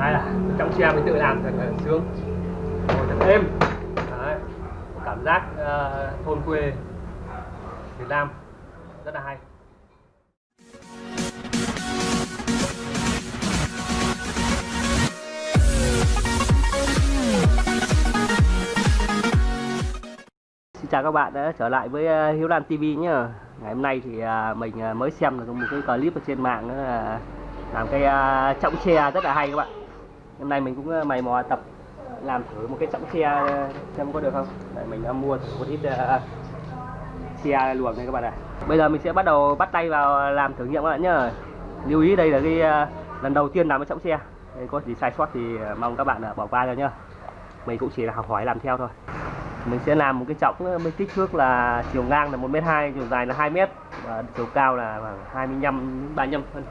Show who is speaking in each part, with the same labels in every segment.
Speaker 1: hay là trong xe mình tự làm thật là ờ, sướng. Ngồi thật êm. Đấy. cảm giác uh, thôn quê Việt Nam. Rất là hay. Xin chào các bạn đã trở lại với ờ, Hiếu Lan TV nhé Ngày hôm nay thì mình mới xem được một cái clip ở trên mạng là làm cái trọng xe rất là hay các bạn. Hôm nay mình cũng ờ, mày mò tập làm thử một cái trọng xe ờ, xem có được không? Đấy, mình đã mua thử một ít à, xe luồng này các bạn ạ. Bây giờ mình sẽ bắt đầu bắt tay vào làm thử nghiệm các bạn nhé Lưu ý đây là cái uh, lần đầu tiên làm cái trọng xe Đấy, Có gì sai sót thì mong các bạn uh, bỏ qua cho nhá. Mình cũng chỉ là học hỏi làm theo thôi. Mình sẽ làm một cái trọng với kích thước là chiều ngang là 1m2 chiều dài là 2m và chiều cao là khoảng 25 35 phân.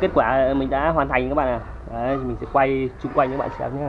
Speaker 1: Kết quả mình đã hoàn thành các bạn ạ. Đấy, mình sẽ quay chung quanh các bạn xem nhé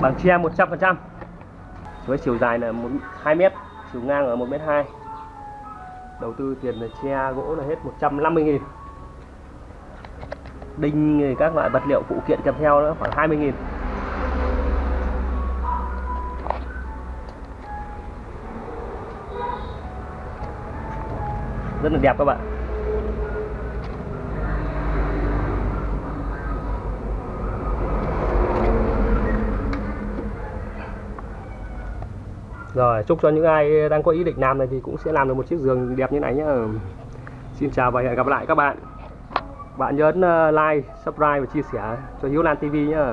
Speaker 1: bằng tre 100% với chiều dài là 1, 2 mét chiều ngang ở 1 mét 2 đầu tư tiền là tre gỗ là hết 150 nghìn. Đinh các loại vật liệu phụ kiện kèm theo nữa khoảng 20 nghìn. Rất là đẹp các bạn. Rồi, chúc cho những ai đang có ý định làm này thì cũng sẽ làm được một chiếc giường đẹp như này nhé. Xin chào và hẹn gặp lại các bạn. Bạn nhớ ờ, like, subscribe và chia sẻ cho Hiếu Lan TV nhé.